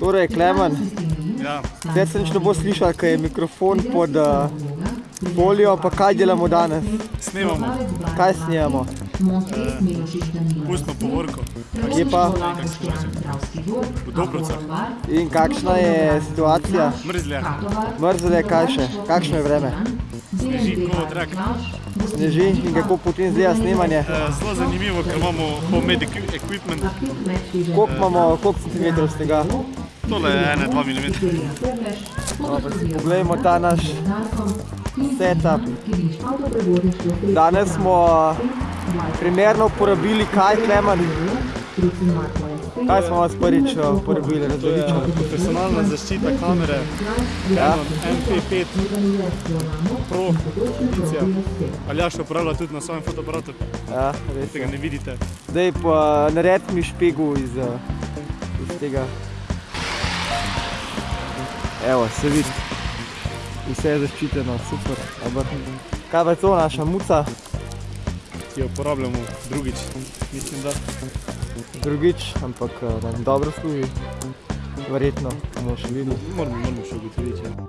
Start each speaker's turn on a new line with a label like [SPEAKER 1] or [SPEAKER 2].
[SPEAKER 1] Torej, Klemen,
[SPEAKER 2] Ja,
[SPEAKER 1] zdaj se nič ne bo slišal, ker je mikrofon pod uh, folijo, pa kaj delamo danes?
[SPEAKER 2] snemamo
[SPEAKER 1] Kaj snemamo?
[SPEAKER 2] pustno povorko
[SPEAKER 1] Kje pa?
[SPEAKER 2] v Dobrovcah.
[SPEAKER 1] In kakšna je situacija?
[SPEAKER 2] Mrzlja,
[SPEAKER 1] Mrzlo je, kaj še? Kakšno je vreme?
[SPEAKER 2] Sneži kot rak.
[SPEAKER 1] Sneži in kako potem izgleda snemanje?
[SPEAKER 2] Eh, Zelo zanimivo, ker imamo homemade equi- equipment.
[SPEAKER 1] Koliko imamo, koliko centimetrov snega?
[SPEAKER 2] Tole je 1-2 mm.
[SPEAKER 1] Poglejmo ta naš setup. Danes smo primerno uporabili kaj, Klemen? Kaj smo vas prvič uh, uporabili, različno?
[SPEAKER 2] Profesionalna zaščita kamere,
[SPEAKER 1] Ja.
[SPEAKER 2] Canon MP5 Pro edicija. Aljaš uporablja tudi na svojem fotoaparatu,
[SPEAKER 1] Ja, res.
[SPEAKER 2] tega ne vidite.
[SPEAKER 1] Zdaj pa naredi mi špegu iz, uh, iz tega. Evo, se vidi. Vse je zaščiteno, super. Kaj pa je to naša muca?
[SPEAKER 2] Ki jo uporabljamo drugič, mislim da.
[SPEAKER 1] Drugič, ampak nam dobro služi. Verjetno bomo še videli.
[SPEAKER 2] Moramo, moramo še ugotoviti. Ja.